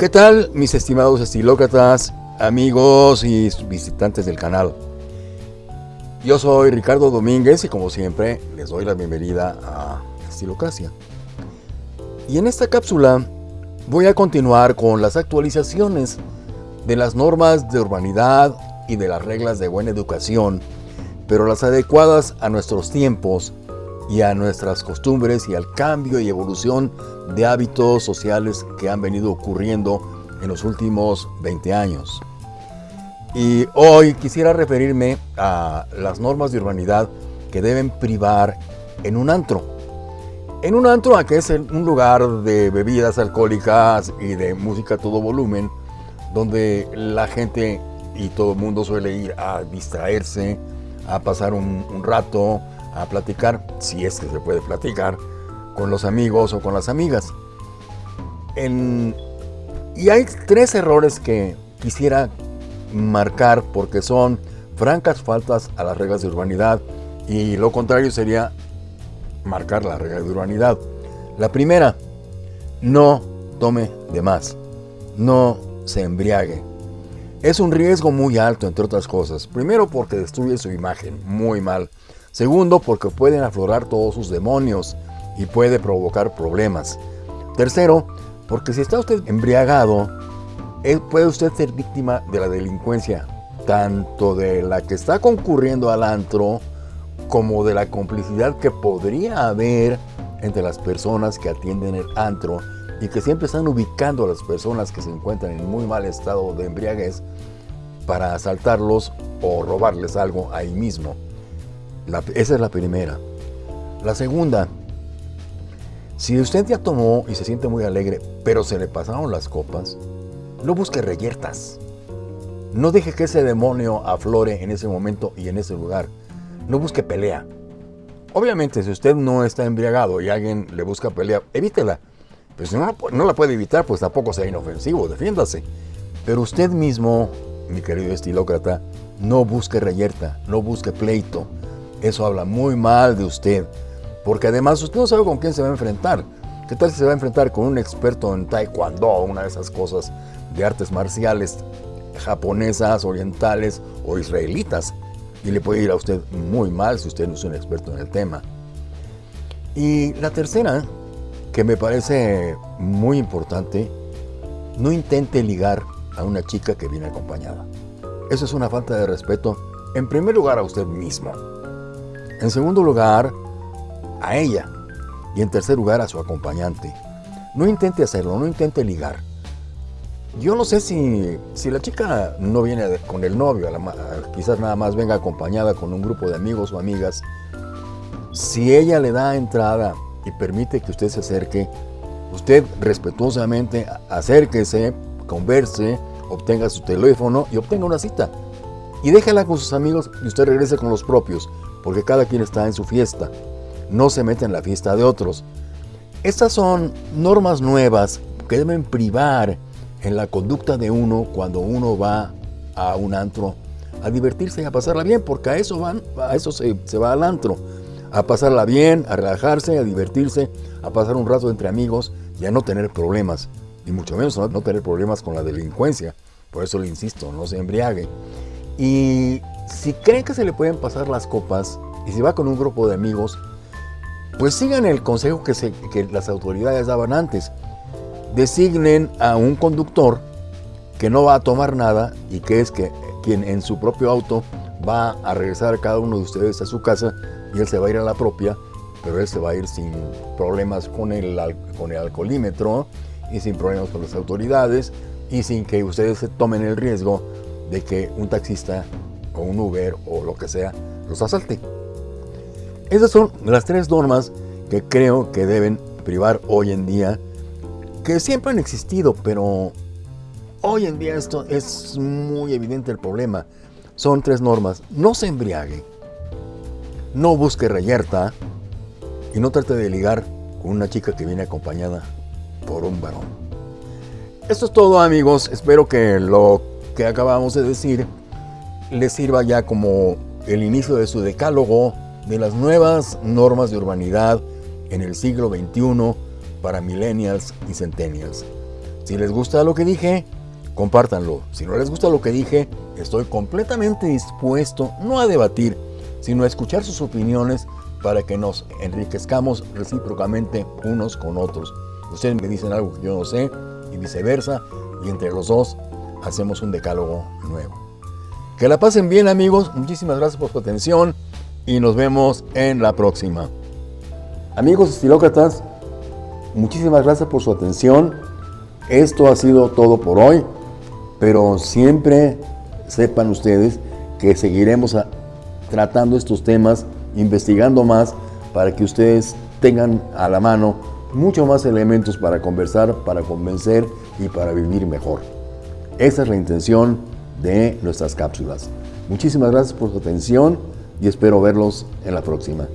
¿Qué tal mis estimados estilócratas, amigos y visitantes del canal? Yo soy Ricardo Domínguez y como siempre les doy la bienvenida a Estilocracia. Y en esta cápsula voy a continuar con las actualizaciones de las normas de urbanidad y de las reglas de buena educación, pero las adecuadas a nuestros tiempos y a nuestras costumbres y al cambio y evolución de hábitos sociales que han venido ocurriendo en los últimos 20 años. Y hoy quisiera referirme a las normas de urbanidad que deben privar en un antro. En un antro, que es un lugar de bebidas alcohólicas y de música a todo volumen, donde la gente y todo el mundo suele ir a distraerse, a pasar un, un rato, a platicar, si es que se puede platicar, con los amigos o con las amigas. y hay tres errores que quisiera marcar porque son francas faltas a las reglas de urbanidad y lo contrario sería marcar la regla de urbanidad. La primera, no tome de más, no se embriague. Es un riesgo muy alto, entre otras cosas. Primero porque destruye su imagen, muy mal. Segundo, porque pueden aflorar todos sus demonios y puede provocar problemas. Tercero, porque si está usted embriagado, eh, puede usted ser víctima de la delincuencia, tanto de la que está concurriendo al antro, como de la complicidad que podría haber entre las personas que atienden el antro y que siempre están ubicando a las personas que se encuentran en muy mal estado de embriaguez para asaltarlos o robarles algo ahí mismo esa es la primera. La segunda, si usted ya tomó y se siente muy alegre, pero se le pasaron las copas, no busque reyertas. No deje que ese demonio aflore en ese momento y en ese lugar. No busque pelea. Obviamente, si usted no está embriagado y alguien le busca pelea, evítela. Pero si no, no la puede evitar, pues tampoco sea inofensivo, defiéndase. Pero usted mismo, mi querido estilócrata, no busque reyerta, no busque pleito, eso habla muy mal de usted, porque además usted no sabe con quién se va a enfrentar. ¿Qué tal si se va a enfrentar con un experto en taekwondo una de esas cosas de artes marciales japonesas, orientales o israelitas? Y le puede ir a usted muy mal si usted no es un experto en el tema. Y la tercera, que me parece muy importante, no intente ligar a una chica que viene acompañada. Eso es una falta de respeto, en primer lugar a usted mismo. En segundo lugar, a ella. Y en tercer lugar, a su acompañante. No intente hacerlo, no intente ligar. Yo no sé si, si la chica no viene con el novio, quizás nada más venga acompañada con un grupo de amigos o amigas. Si ella le da entrada y permite que usted se acerque, usted respetuosamente acérquese, converse, obtenga su teléfono y obtenga una cita. Y déjala con sus amigos y usted regrese con los propios porque cada quien está en su fiesta, no se mete en la fiesta de otros. Estas son normas nuevas que deben privar en la conducta de uno cuando uno va a un antro a divertirse y a pasarla bien, porque a eso van, a eso se, va al antro, a pasarla bien, a relajarse, a divertirse, a pasar un rato entre amigos y a no tener problemas, y mucho menos no, no tener problemas con la delincuencia. Por eso le insisto, no se embriague. Y si creen que se le pueden pasar las copas y si va con un grupo de amigos, pues sigan el consejo que, que las autoridades daban antes. Designen a un conductor que no va a tomar nada y que es que quien en su propio auto va a regresar cada uno de ustedes a su casa y él se va a ir a la propia, pero él se va a ir sin problemas con el, con el alcoholímetro y sin problemas con las autoridades y sin que ustedes se tomen el riesgo de que un taxista o un Uber o lo que sea los asalte. Esas son las tres normas que creo que deben privar hoy en día, que siempre han existido, pero hoy en día esto es muy evidente el problema. Son tres normas. No se embriague, no busque reyerta y no trate de ligar con una chica que viene acompañada por un varón. Esto es todo amigos, espero que lo que acabamos de decir les sirva ya como el inicio de su decálogo de las nuevas normas de urbanidad en el siglo XXI para millennials y centennials. Si les gusta lo que dije, compártanlo. Si no les gusta lo que dije, estoy completamente dispuesto no a debatir, sino a escuchar sus opiniones para que nos enriquezcamos recíprocamente unos con otros. Ustedes me dicen algo que yo no sé y viceversa, y entre los dos hacemos un decálogo nuevo. Que la pasen bien amigos, muchísimas gracias por su atención y nos vemos en la próxima. Amigos estilócratas, muchísimas gracias por su atención. Esto ha sido todo por hoy, pero siempre sepan ustedes que seguiremos tratando estos temas, investigando más para que ustedes tengan a la mano mucho más elementos para conversar, para convencer y para vivir mejor. Esa es la intención de nuestras cápsulas. Muchísimas gracias por su atención y espero verlos en la próxima.